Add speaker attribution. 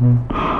Speaker 1: Mm-hmm.